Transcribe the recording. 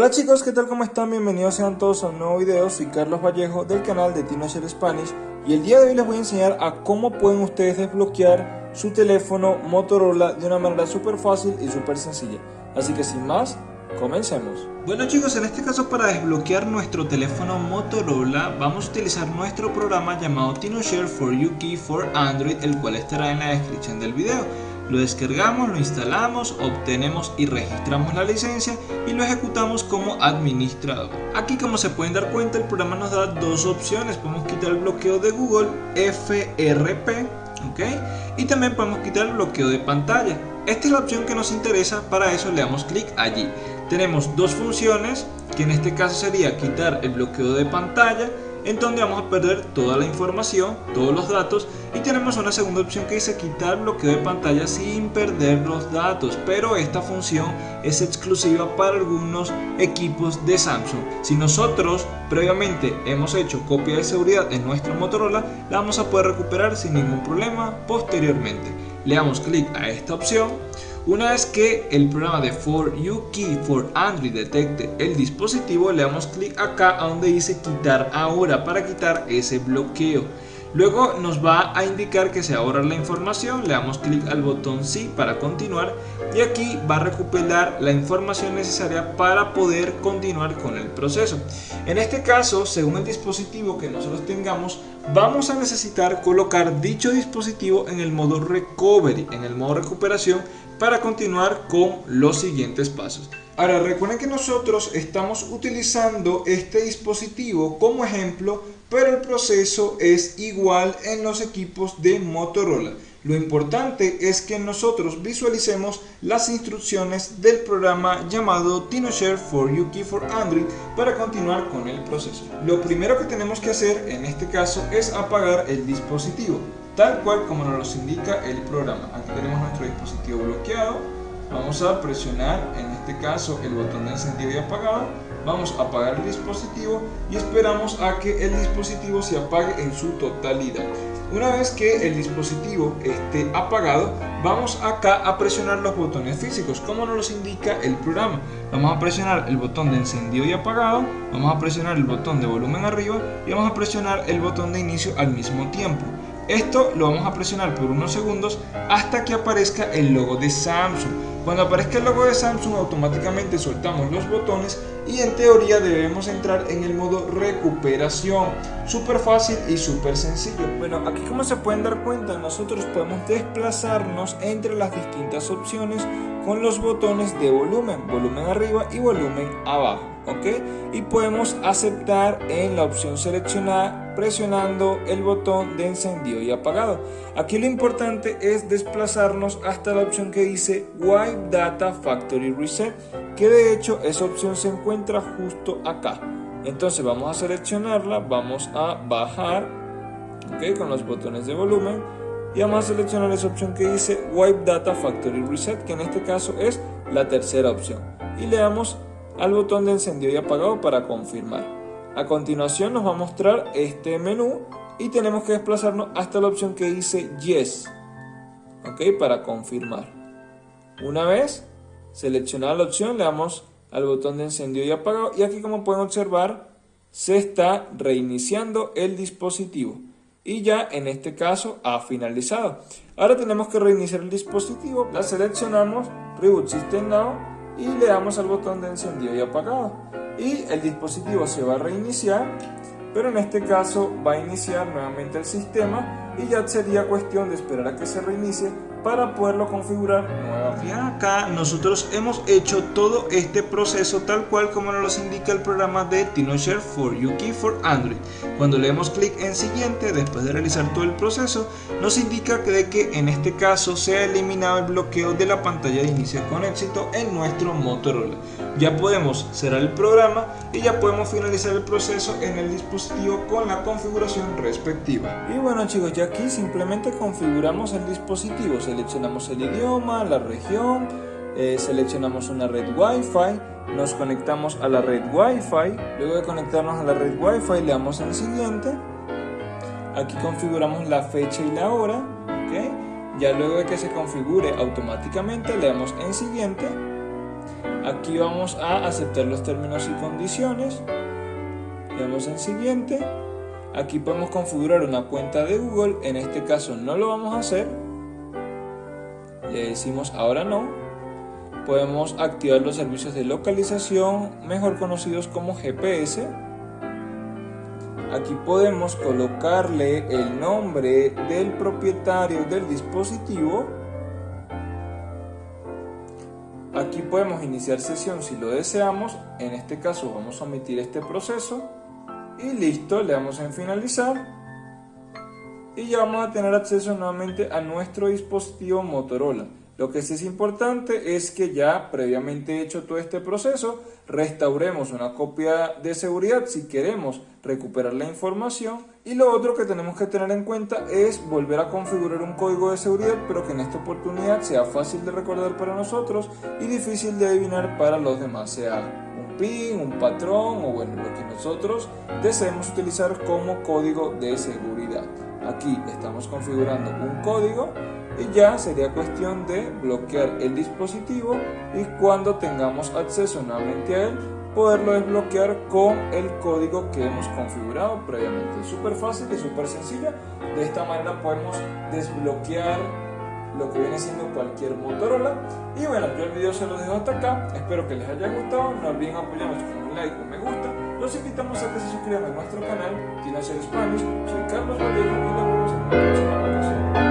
Hola chicos, ¿qué tal? ¿Cómo están? Bienvenidos sean todos a un nuevo video. Soy Carlos Vallejo del canal de TinoShare Spanish y el día de hoy les voy a enseñar a cómo pueden ustedes desbloquear su teléfono Motorola de una manera súper fácil y súper sencilla. Así que sin más, comencemos. Bueno chicos, en este caso para desbloquear nuestro teléfono Motorola vamos a utilizar nuestro programa llamado TinoShare for UK for Android, el cual estará en la descripción del video. Lo descargamos, lo instalamos, obtenemos y registramos la licencia y lo ejecutamos como administrador. Aquí como se pueden dar cuenta el programa nos da dos opciones, podemos quitar el bloqueo de Google FRP ¿ok? y también podemos quitar el bloqueo de pantalla. Esta es la opción que nos interesa, para eso le damos clic allí. Tenemos dos funciones, que en este caso sería quitar el bloqueo de pantalla en donde vamos a perder toda la información, todos los datos y tenemos una segunda opción que dice quitar bloqueo de pantalla sin perder los datos pero esta función es exclusiva para algunos equipos de Samsung. Si nosotros previamente hemos hecho copia de seguridad en nuestro Motorola la vamos a poder recuperar sin ningún problema posteriormente. Le damos clic a esta opción una vez que el programa de For You Key for Android detecte el dispositivo, le damos clic acá a donde dice quitar ahora para quitar ese bloqueo. Luego nos va a indicar que se va a borrar la información, le damos clic al botón sí para continuar y aquí va a recuperar la información necesaria para poder continuar con el proceso. En este caso, según el dispositivo que nosotros tengamos, vamos a necesitar colocar dicho dispositivo en el modo recovery, en el modo recuperación para continuar con los siguientes pasos. Ahora recuerden que nosotros estamos utilizando este dispositivo como ejemplo, pero el proceso es igual en los equipos de Motorola. Lo importante es que nosotros visualicemos las instrucciones del programa llamado TinoShare for UK for Android para continuar con el proceso. Lo primero que tenemos que hacer en este caso es apagar el dispositivo, tal cual como nos lo indica el programa. Aquí tenemos nuestro dispositivo bloqueado, vamos a presionar en este caso el botón de encendido y apagado. Vamos a apagar el dispositivo y esperamos a que el dispositivo se apague en su totalidad una vez que el dispositivo esté apagado, vamos acá a presionar los botones físicos, como nos los indica el programa. Vamos a presionar el botón de encendido y apagado, vamos a presionar el botón de volumen arriba y vamos a presionar el botón de inicio al mismo tiempo. Esto lo vamos a presionar por unos segundos hasta que aparezca el logo de Samsung. Cuando aparezca el logo de Samsung automáticamente soltamos los botones y en teoría debemos entrar en el modo recuperación. Súper fácil y súper sencillo. Bueno, aquí como se pueden dar cuenta nosotros podemos desplazarnos entre las distintas opciones con los botones de volumen, volumen arriba y volumen abajo. ¿ok? Y podemos aceptar en la opción seleccionada presionando el botón de encendido y apagado. Aquí lo importante es desplazarnos hasta la opción que dice Wipe Data Factory Reset, que de hecho esa opción se encuentra justo acá. Entonces vamos a seleccionarla, vamos a bajar, ¿ok? Con los botones de volumen y vamos a seleccionar esa opción que dice Wipe Data Factory Reset, que en este caso es la tercera opción. Y le damos al botón de encendido y apagado para confirmar. A continuación nos va a mostrar este menú y tenemos que desplazarnos hasta la opción que dice Yes, ¿ok? Para confirmar. Una vez seleccionada la opción le damos al botón de encendido y apagado. Y aquí como pueden observar se está reiniciando el dispositivo. Y ya en este caso ha finalizado. Ahora tenemos que reiniciar el dispositivo, la seleccionamos, Reboot System Now y le damos al botón de encendido y apagado. Y el dispositivo se va a reiniciar pero en este caso va a iniciar nuevamente el sistema y ya sería cuestión de esperar a que se reinicie para poderlo configurar nuevamente. Acá nosotros hemos hecho todo este proceso tal cual como nos lo indica el programa de TinoShare for UK for Android. Cuando le damos clic en siguiente, después de realizar todo el proceso, nos indica que, de que en este caso se ha eliminado el bloqueo de la pantalla de inicio con éxito en nuestro Motorola. Ya podemos cerrar el programa y ya podemos finalizar el proceso en el dispositivo con la configuración respectiva. Y bueno chicos, ya aquí simplemente configuramos el dispositivo seleccionamos el idioma, la región, eh, seleccionamos una red Wi-Fi, nos conectamos a la red Wi-Fi, luego de conectarnos a la red Wi-Fi le damos en siguiente, aquí configuramos la fecha y la hora, ya luego de que se configure automáticamente le damos en siguiente, Aquí vamos a aceptar los términos y condiciones. Le damos en siguiente. Aquí podemos configurar una cuenta de Google. En este caso no lo vamos a hacer. Le decimos ahora no. Podemos activar los servicios de localización, mejor conocidos como GPS. Aquí podemos colocarle el nombre del propietario del dispositivo. Aquí podemos iniciar sesión si lo deseamos. En este caso vamos a omitir este proceso. Y listo, le damos en finalizar. Y ya vamos a tener acceso nuevamente a nuestro dispositivo Motorola. Lo que sí es importante es que ya previamente hecho todo este proceso, restauremos una copia de seguridad si queremos recuperar la información y lo otro que tenemos que tener en cuenta es volver a configurar un código de seguridad pero que en esta oportunidad sea fácil de recordar para nosotros y difícil de adivinar para los demás, sea un PIN, un patrón o bueno, lo que nosotros deseemos utilizar como código de seguridad. Aquí estamos configurando un código y ya sería cuestión de bloquear el dispositivo y cuando tengamos acceso nuevamente a él poderlo desbloquear con el código que hemos configurado previamente. Súper fácil y súper sencillo. De esta manera podemos desbloquear lo que viene siendo cualquier Motorola. Y bueno, yo el video se lo dejo hasta acá. Espero que les haya gustado. No olviden apoyarnos con un like un me gusta. Los invitamos a que se suscriban a nuestro canal Teenager Spanish. Soy Carlos Vallejo y nos vemos en próxima.